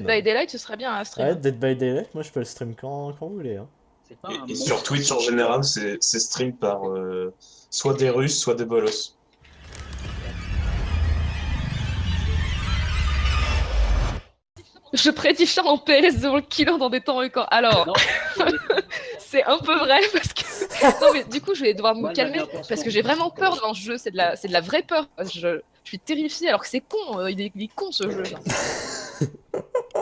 Dead by Daylight, ce serait bien à stream. Ouais, Dead by Daylight, moi je peux le stream quand, quand vous voulez. Hein. Pas Et, un sur Twitch en général, c'est c'est stream par euh, soit des Russes, soit des Bolos. Je prédis Char en PS devant le killer dans des temps records. Alors, c'est un peu vrai parce que. Non, mais du coup, je vais devoir me calmer un parce que j'ai vraiment peur dans ce jeu. C'est de la, c'est de la vraie peur. Je, je suis terrifiée alors que c'est con. euh, Il est, il est con ce jeu. là.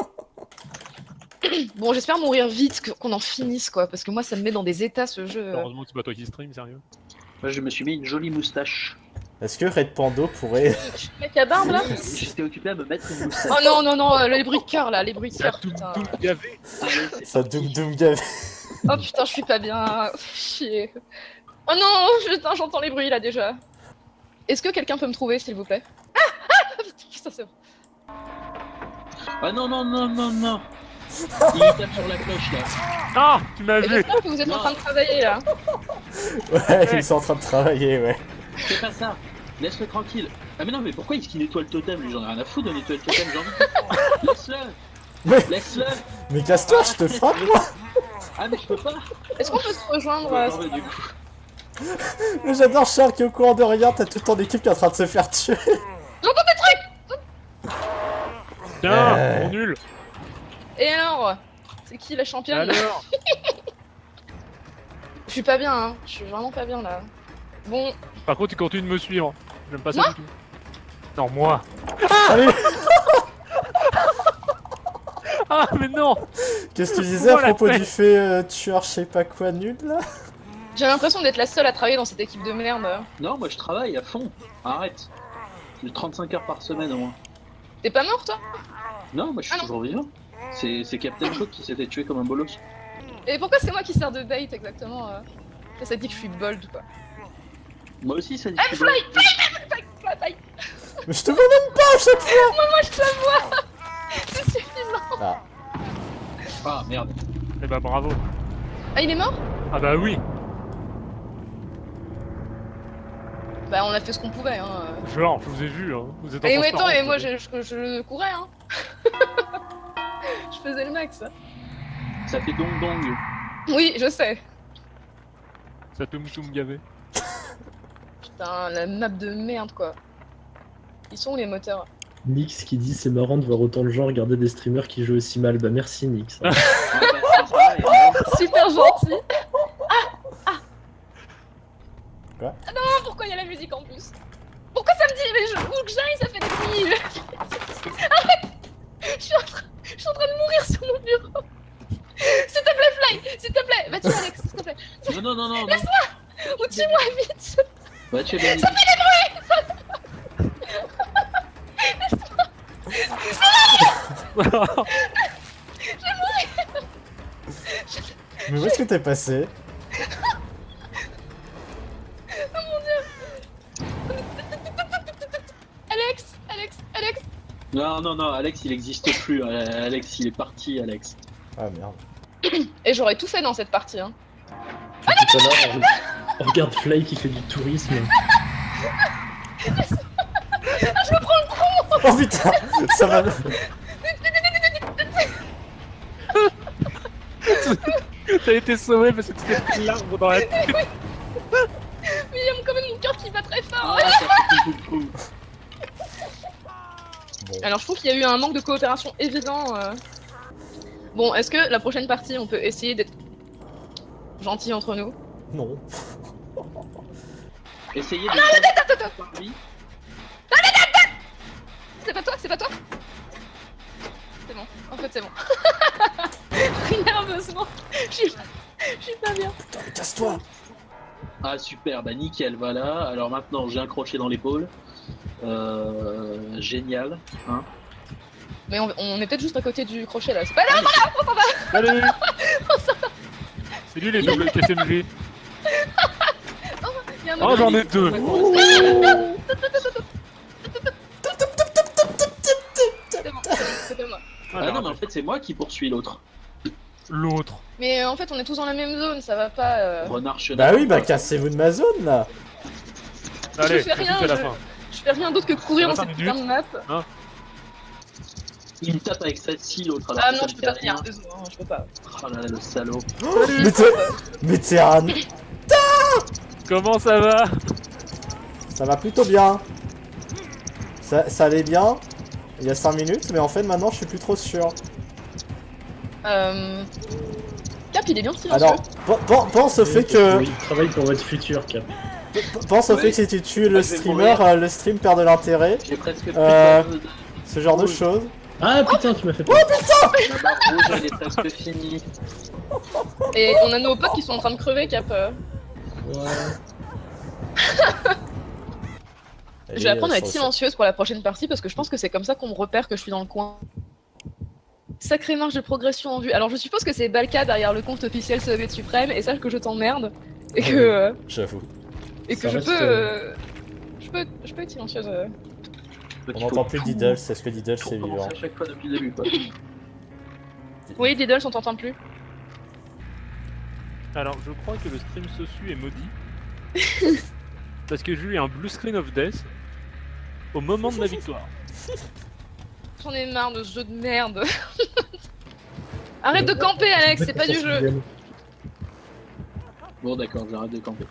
bon, j'espère mourir vite, qu'on en finisse quoi, parce que moi, ça me met dans des états ce jeu. Heureusement que c'est pas toi qui stream, sérieux. Moi, je me suis mis une jolie moustache. Est-ce que Red Pando pourrait. Je suis le mec à barbe là J'étais occupé à me mettre une moustache. Oh non, non, non, euh, les bruits de cœur là, les bruits de cœur. tout, Putain. gavé. Ça doum doum gavé. Oh putain, je suis pas bien. Chier. Oh non, putain, j'entends les bruits là déjà. Est-ce que quelqu'un peut me trouver s'il vous plaît? Ah Ah Putain, c'est bon. Ah non, non, non, non, non. Il tape sur la cloche là. Ah Tu m'as Et vu J'espère que vous êtes en train de travailler là. Ouais, ils sont en train de travailler, ouais. Fais pas ça. Laisse-le tranquille. Ah mais non, mais pourquoi est-ce qu'il nettoie le totem? Lui J'en ai rien à foutre de nettoyer le totem, j'ai envie de... Laisse-le Mais- Laisse-le Mais casse-toi, je te frappe, moi Ah mais je peux pas Est-ce qu'on peut se rejoindre euh, bah, du coup. Mais j'adore Charles qui est au courant de rien, t'as toute ton équipe qui est en train de se faire tuer. Tiens, Euh. mon nul Et alors C'est qui la championne Alors Je suis pas bien, hein. Je suis vraiment pas bien là. Bon, Par contre, tu continues de me suivre. J'aime pas ça du tout. Non, moi Salut Ah, mais non Qu'est-ce que tu disais à propos du fait euh, tueur je sais pas quoi nul là? J'ai l'impression d'être la seule à travailler dans cette équipe de merde. Non, moi je travaille à fond. Arrête. J'ai 35 heures par semaine au moins. T'es pas mort toi? Non, moi je suis Ah toujours vivant. C'est Captain Shock qui s'était tué comme un bolos. Et pourquoi c'est moi qui sers de bait exactement euh Ça, ça dit que je suis bold ou quoi Moi aussi ça dit Ah, que fly, fly, fly, fly. Mais je te vois même pas à chaque fois Moi je te la vois C'est suffisant Ah, Ah merde. Eh bah, bravo. Ah, il est mort? Ah bah oui Bah, on a fait ce qu'on pouvait, hein. Genre, je vous ai vu, hein. Vous êtes en Et ouais, attends, et moi je, je, je courais, hein. Je faisais le max. Ça fait dong dong. Oui, je sais. Ça te moutoum gavé. Putain, la map de merde, quoi. Ils sont où les moteurs? Nix qui dit c'est marrant de voir autant de gens regarder des streamers qui jouent aussi mal. Bah merci Nix. Ah, bah. Super gentil Ah Ah Quoi? Ah non, pourquoi il y a la musique en plus? Pourquoi ça me dit Mais je, où que j'aille, ça fait des bruits Arrête je suis, en train, je suis en train de mourir sur mon bureau S'il te plaît, Fly S'il te plaît Va tuer Alex, s'il te plaît Non, non, non, non, non. Ou tue-moi vite Bah, tu es béni. mais où est-ce que t'es passé Alex Alex Alex Non, non, non, Alex il existe plus. Euh, Alex il est parti, Alex. Ah merde. Et j'aurais tout fait dans cette partie, hein. Tout à l'heure, on- on regarde Fly qui fait du tourisme. Oh putain Ça va. T'as été sauvé parce que tu t'es pris l'arbre dans la tête. Mais il y a quand même mon cœur qui bat très fort Ah. Alors je trouve qu'il y a eu un manque de coopération évident. euh. Bon, est-ce que la prochaine partie, on peut essayer d'être gentil entre nous? Non. Essayez de. attends, attends, Par lui. C'est pas toi, c'est pas toi C'est bon, en fait c'est bon. Nerveusement, je suis pas, je suis pas bien. Putain, mais casse-toi Ah super, bah nickel, voilà. Alors maintenant j'ai un crochet dans l'épaule. Euh, génial. Hein Mais on, on est peut-être juste à côté du crochet là. C'est pas là Salut C'est lui les doubles KSMG. il y a un Oh, j'en ai deux C'est bon, c'est pas moi. Ah non, mais en fait c'est moi qui poursuis l'autre. L'autre. Mais euh, en fait, on est tous dans la même zone, ça va pas. euh, Renard chenaille. Bah oui, bah cassez-vous de ma zone là Allez, fais rien, la je- fin. Je fais rien d'autre que courir dans cette putain de map. Hein Il me tape avec sa scie l'autre Ah non, je peux pas rien. désolé, hein, je peux pas. Oh là là, le salaud. Mais t'es... Mais t'es un... Comment ça va? Ça va plutôt bien. Ça, ça allait bien il y a 5 minutes, mais en fait maintenant je suis plus trop sûr. Euh... Cap, il est bien silencieux. Alors, pen- pen- pense au fait que... Oui, travaille pour votre futur, Cap. Pense au Ouais. fait que si tu tues le streamer, euh, le stream perd de l'intérêt. J'ai presque plus Euh. de... Ce genre de choses. Ah putain, tu m'as fait peur. Ma barre rouge, elle est presque finie. Et on a nos potes qui sont en train de crever, Cap. Euh. Ouais. Je vais apprendre à être silencieuse pour la prochaine partie parce que je pense que c'est comme ça qu'on me repère que je suis dans le coin. Sacrée marge de progression en vue. Alors je suppose que c'est Balka derrière le compte officiel Soviet Suprême et sache que je t'emmerde et que euh, J'avoue. et que je peux, euh, euh, je peux je peux être silencieuse. euh. On n'entend plus tout- Diddle, est-ce que Diddle tout c'est vivant à chaque fois depuis le début quoi. Oui, Diddles, on t'entend plus. Alors, je crois que le stream Sosu est maudit. parce que j'ai eu un blue screen of death au moment de ma victoire. J'en ai marre de ce jeu de merde. Arrête de camper, Alex, c'est pas du jeu. Bon d'accord, j'arrête de camper.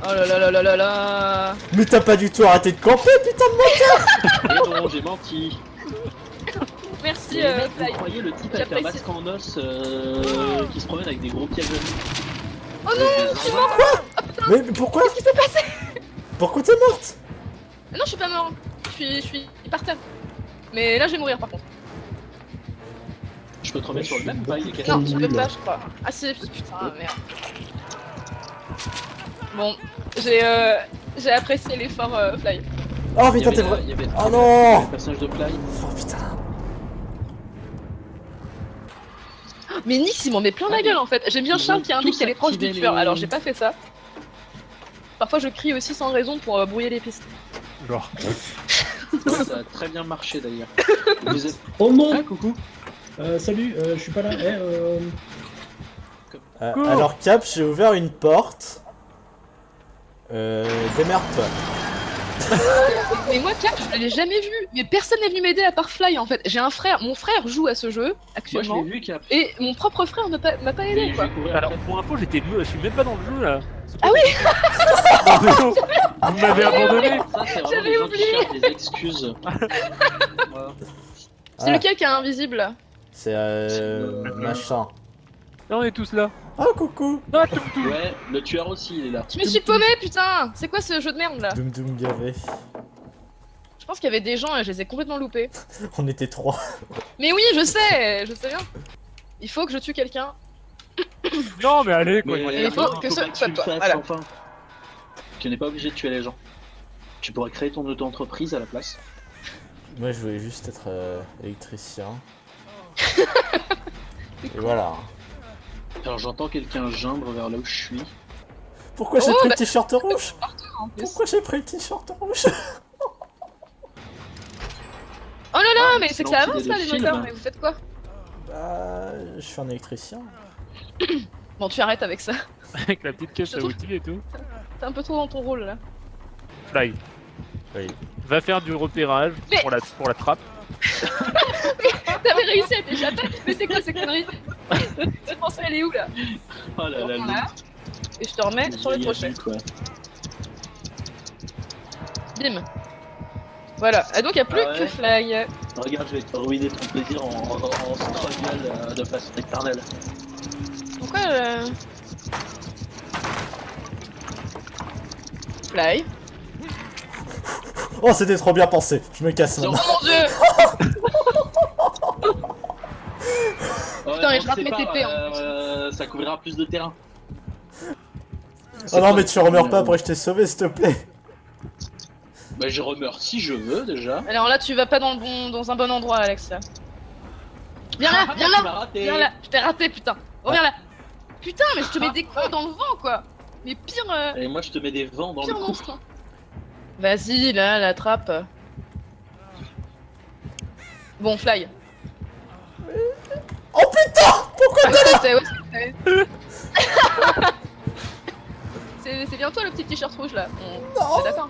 Oh là là là là là là. Mais t'as pas du tout arrêté de camper, putain de Mais non, j'ai menti. Merci, Les euh, mecs, vous croyez le type avec un masque en os euh, qui se promène avec des gros pièges Oh non, je suis Mais mais pourquoi Qu'est-ce qui s'est passé Pourquoi t'es morte Non, je suis pas mort. Je suis, je suis par terre. Mais là, je vais mourir par contre. Je peux te remettre sur le même pas, il est. Non, tu peux pas, je crois. Ah si, putain, merde. Bon, j'ai euh, j'ai apprécié l'effort euh, Fly. Oh putain t'es vrai il y avait- Oh non le personnage de Fly. Oh putain Mais Nix, il m'en met plein la Ah, gueule en fait. J'aime bien Charles qui indique qu'elle est proche du tueur, alors j'ai pas fait ça. Parfois, je crie aussi sans raison pour euh, brouiller les pistes. Genre. Ça a très bien marché d'ailleurs. Êtes... Oh non Ah coucou Euh, Salut, euh, je suis pas là. Eh, euh... Alors Cap, j'ai ouvert une porte. Euh... Démerde-toi. Mais moi, Cap, je l'ai jamais vu. Mais personne n'est venu m'aider à part Fly en fait. J'ai un frère, mon frère joue à ce jeu Moi je actuellement. vu a... Et mon propre frère m'a pas, m'a pas aidé quoi. Alors, pour info, j'étais je suis même pas dans le jeu là. Ah oui Vous m'avez abandonné Ça c'est vraiment J'avais oublié. des excuses. Voilà. C'est Ah, lequel qui est invisible C'est euh... C'est le- machin. Là, on est tous là. Oh coucou Ah. Ouais, le tueur aussi il est là. Je me suis paumé, putain C'est quoi ce jeu de merde là Doom Doom gavé. Je pense qu'il y avait des gens et je les ai complètement loupés. On était trois. Mais oui, je sais, je sais bien. Il faut que je tue quelqu'un. Non, mais allez, quoi. Mais il faut que ce soit toi, fasses, voilà. enfin. Tu n'es pas obligé de tuer les gens. Tu pourrais créer ton auto-entreprise à la place. Moi je voulais juste être euh, électricien. Et voilà. Alors j'entends quelqu'un geindre vers là où je suis. Pourquoi j'ai Oh, pris bah- le t-shirt rouge. Pourquoi j'ai pris le t-shirt rouge? Oh là là, Ah, mais c'est que ça avance là, les moteurs, mais vous faites quoi? Bah... Je suis un électricien. Bon, tu arrêtes avec ça. Avec la petite caisse à trouve- outils et tout. T'es un peu trop dans ton rôle là. Fly. Oui. Va faire du repérage Mais- pour, la, pour la trappe. T'avais réussi à t'échapper, mais c'est quoi ces conneries Tu pensais aller où là? Oh là là, Voilà. Et je te remets sur le crochet. Quoi. Bim. Voilà, et donc il a plus Ah ouais. que Fly. Regarde, je vais te ruiner ton plaisir en, en, en struggle euh, de façon éternelle. Pourquoi euh... Fly Oh c'était trop bien pensé. Je me casse maintenant. Oh mon dieu Putain, mais on je rate mes TP, en euh, Ça couvrira plus de terrain. Oh non mais tu remeurs pas après je t'ai sauvé s'il te plaît. Bah je remeurs si je veux déjà. Alors là, tu vas pas dans, le bon, dans un bon endroit, Alex. là. Viens là, viens là raté. Viens là Je t'ai raté, putain Reviens là Putain, mais je te mets des coups dans le vent, quoi Mais pire, euh, Et moi je te mets des vents dans le pire cou. monstre Vas-y, là, la trappe. Bon, Fly. Oh putain Pourquoi ouais, c'était- C'est c'est bien toi le petit t-shirt rouge là. On- Non. d'accord.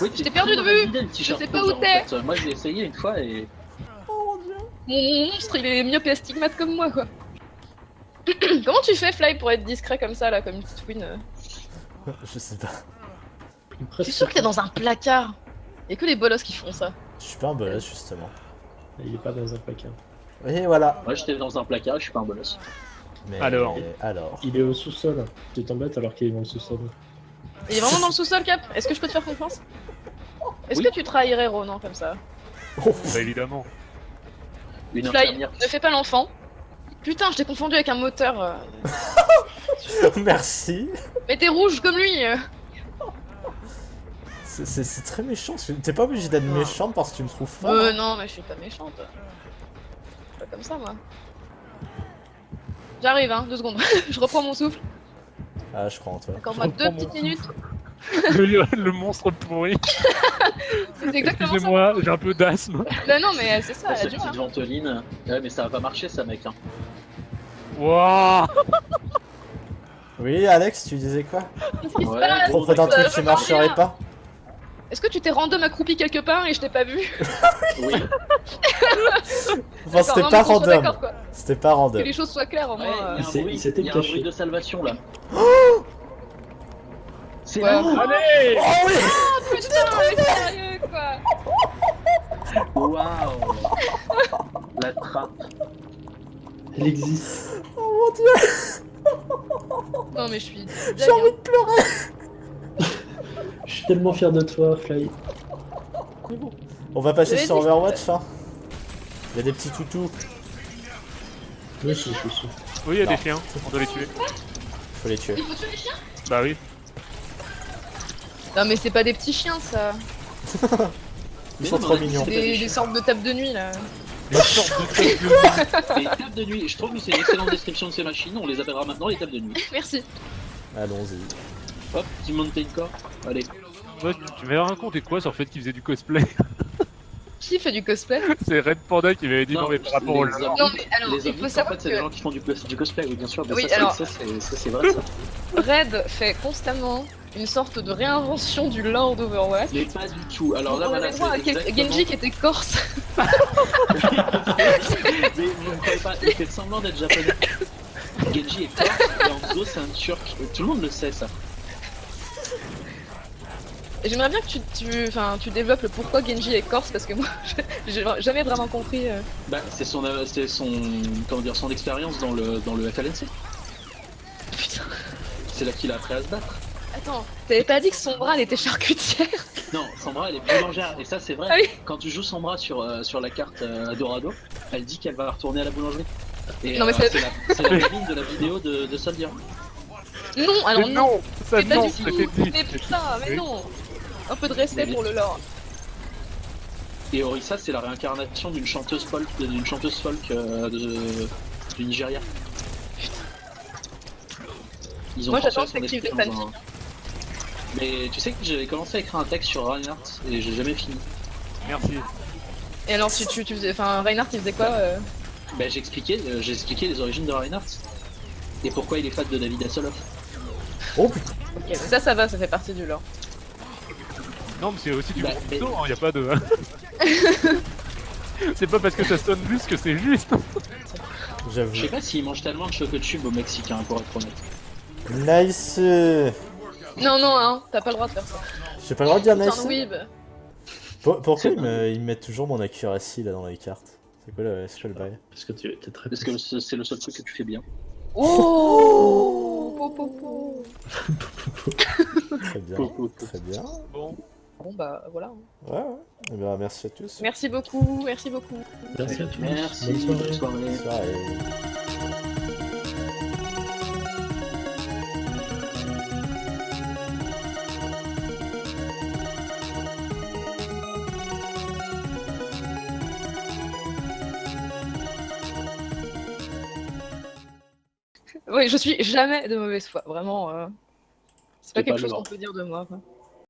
Oui, Je t'ai perdu de vue. Je sais pas où t'es. Moi je l'ai essayé une fois et mon monstre, il est myope et astigmate comme moi, quoi. Comment tu fais, Fly, pour être discret comme ça, là, comme une petite fouine euh Je sais pas. Je suis sûr que t'es dans un placard? Y'a que les bolosses qui font ça. Je suis pas un bolos, justement. Il est pas dans un placard. Et voilà. Moi j'étais dans un placard, je suis pas un bolos. Mais Alors. Alors. Il est au sous-sol. Tu t'embêtes alors qu'il est dans le sous-sol. Il est vraiment dans le sous-sol, Cap Est-ce que je peux te faire confiance Est-ce Oui. que tu trahirais Ronan comme ça Oh, Bah évidemment. Une infirmière. ne fais pas l'enfant. Putain, je t'ai confondu avec un moteur. euh. Merci. Mais t'es rouge comme lui euh. C'est- C'est c'est très méchant. T'es pas obligé d'être méchante parce que tu me trouves fort. Euh, non, mais je suis pas méchante. Je suis pas comme ça, moi. J'arrive, hein, deux secondes. je reprends mon souffle. Ah, je crois en toi. Accorde-moi Je deux petites minutes. le, le monstre pourri. C'est exactement. Excusez-moi, j'ai un peu d'asthme. Bah non, mais c'est ça, cette petite hein. ventoline. Ouais, mais ça va pas marcher ça, mec. Hein. Wouah Oui, Alex, tu disais quoi? Qu'est-ce qui se Ouais, passe? Propos d'un Euh, truc qui vois marcherait pas? Est-ce que tu t'es random accroupi quelque part et je t'ai pas vu? Oui. Enfin, c'était non, pas random. C'était pas Que random. les choses soient claires au moins. il euh. a Il s'était y a un caché. bruit de salvation là. C'est Ouais. là Allez Oh oui Oh putain, mais sérieux quoi Waouh La trappe. Elle existe. Oh mon dieu Non mais je suis. J'ai envie de pleurer Je suis tellement fier de toi, Fly. On va passer sur Overwatch, hein Il y a des petits toutous. Aussi, je suis. Oui, il y a Non. des chiens, on doit les tuer. Faut les tuer. Il faut tuer les chiens? Bah oui. Non mais c'est pas des petits chiens ça. Ils Mais sont non, trop mais mignons. c'est Des, des des sortes de tables de nuit là. Une sorte de tête de- Les tables de nuit, je trouve que c'est une excellente description de ces machines, on les appellera maintenant les tables de nuit. Merci. Allons-y. Hop, petit mountain core, allez. Ouais, tu- tu m'avais raconté quoi sur le fait qu'il faisait du cosplay? Qui fait du cosplay C'est Red Panda qui m'avait dit non, mais par rapport au les lore. Non mais alors, les il faut en savoir fait, c'est des que gens qui font du, cos- du cosplay, oui, bien sûr. Mais Oui, ça, c'est- alors- ça, c'est ça, c'est vrai, ça. Red fait constamment une sorte de réinvention du lore d'Overwatch. Mais pas du tout. Alors là, voilà, exactement- Genji qui était corse. Mais vous ne croyez pas, il fait semblant d'être japonais. Genji est corse et Hanzo c'est un turc. Tout le monde le sait ça. J'aimerais bien que tu, tu, enfin, tu développes le pourquoi Genji est corse parce que moi j'ai jamais vraiment compris. euh. Bah, c'est son, euh, c'est son, comment dire, son expérience dans le, dans le FLNC. Putain. C'est là qu'il a appris à se battre. Attends, t'avais pas dit que son bras elle était charcutière? Non, Sandra elle est boulangère et ça c'est vrai. Ah oui. Quand tu joues Sandra sur, euh, sur la carte euh, Dorado, elle dit qu'elle va retourner à la boulangerie. Et Non, mais euh, c'est- la, la de la vidéo de, de Soldier. Non, alors Mais non. non Ça non, c'était dit Mais putain, mais Oui. non. Un peu de respect Mais- pour le lore. Et Orissa c'est la réincarnation d'une chanteuse folk, d'une chanteuse folk euh, de, du Nigeria. Ils ont Moi, j'attends que un- Mais tu sais que j'avais commencé à écrire un texte sur Reinhardt et j'ai jamais fini. Merci. Et alors tu, tu, tu faisais, enfin Reinhardt il faisait quoi euh Bah j'expliquais, euh, j'ai expliqué les origines de Reinhardt et pourquoi il est fan de David Hasselhoff. Oh putain Ok, mais ça ça va, ça fait partie du lore. Non, mais c'est aussi du Bah, gros mais- hein, y a pas de. c'est pas parce que ça sonne juste que c'est juste. J'avoue. Je sais pas s'ils mangent tellement de chocotube aux Mexicains pour être honnête. Nice Non non hein, t'as pas le droit de faire ça. J'ai pas le droit de dire nice un weeb. Pour- Pourquoi ils, me- ils mettent toujours mon accuracy là dans les cartes? C'est quoi, le- c'est le bail? Parce que tu es très Parce que c'est le seul truc que tu fais bien. Oh po, po, po. Très bien, très bien. Bon, Bon bah voilà. Ouais, ouais. Eh ben, merci à tous. Merci beaucoup, merci beaucoup. Merci à tous. Merci, Bonne soirée. bonne soirée. Soirée. Oui, je suis jamais de mauvaise foi, vraiment. euh, C'est pas quelque pas chose qu'on peut dire de moi. quoi.